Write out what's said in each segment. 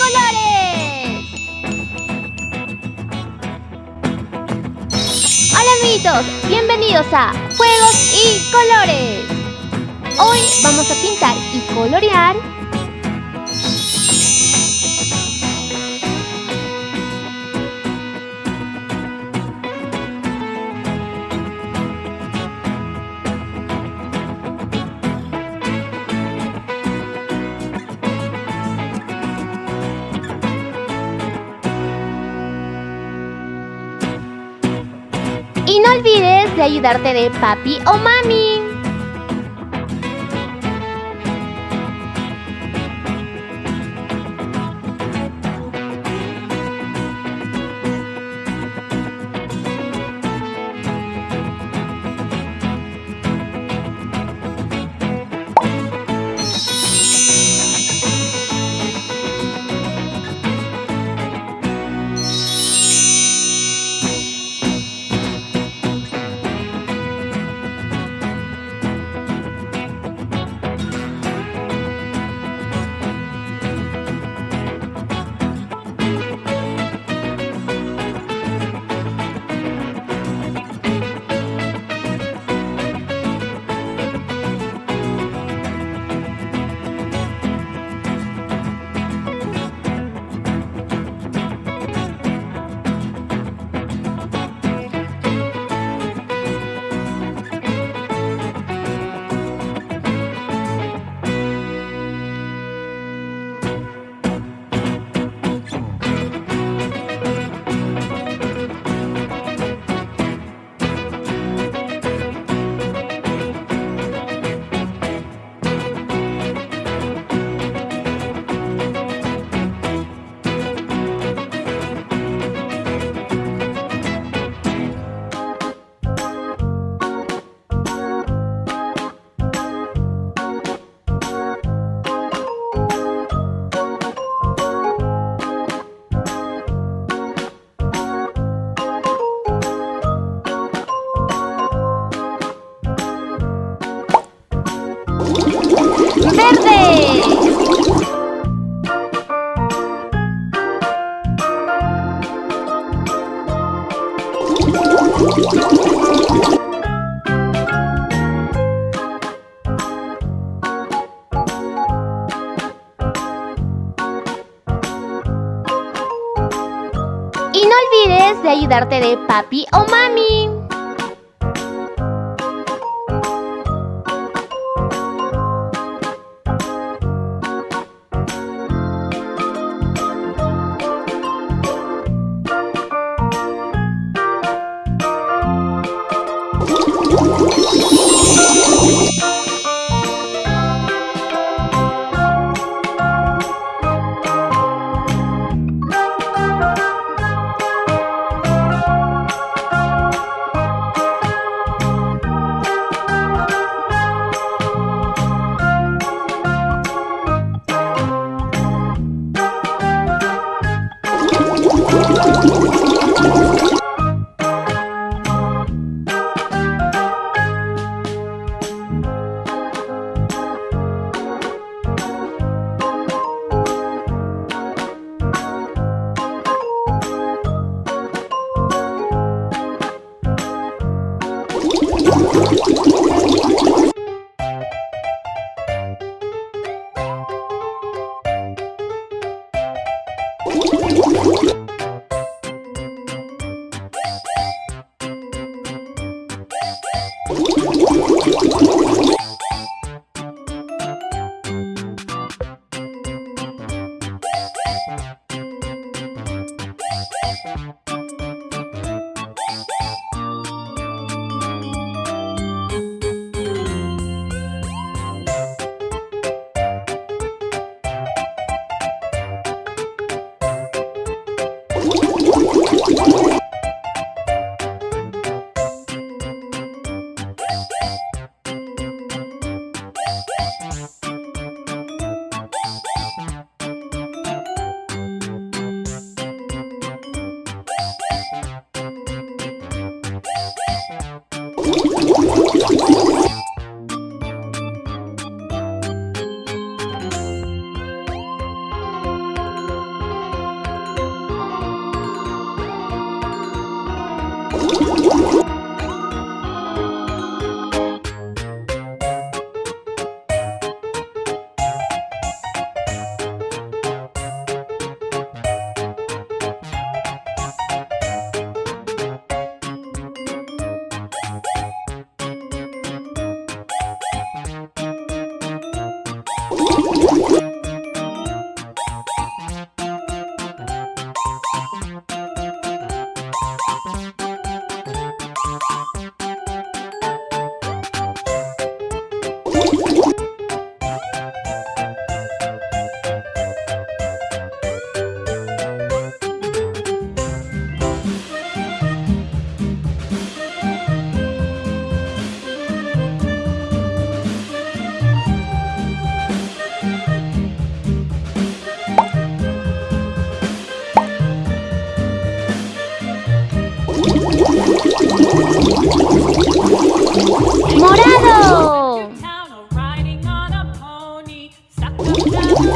Hola amiguitos, bienvenidos a Juegos y Colores. Hoy vamos a pintar y colorear de ayudarte de papi o mami. Y no olvides de ayudarte de papi o mami. Thank you.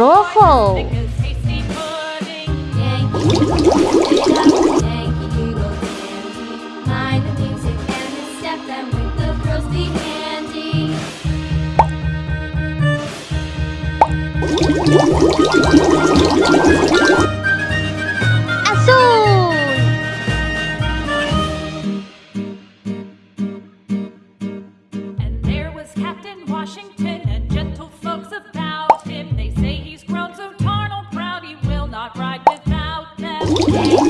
rojo. Yeah. Yeah.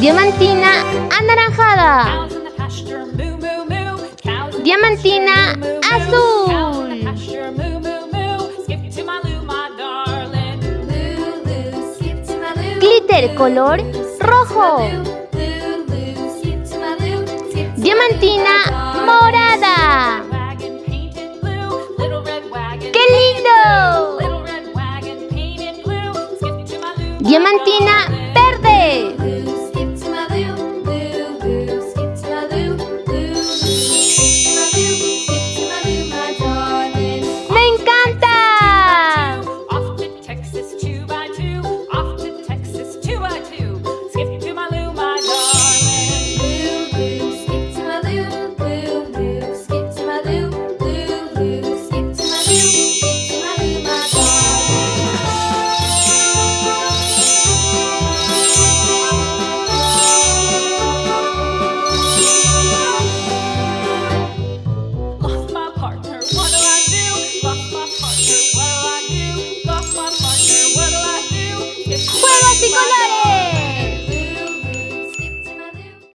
Diamantina anaranjada. Diamantina azul. Glitter color rojo. Diamantina morada. ¡Qué lindo! Diamantina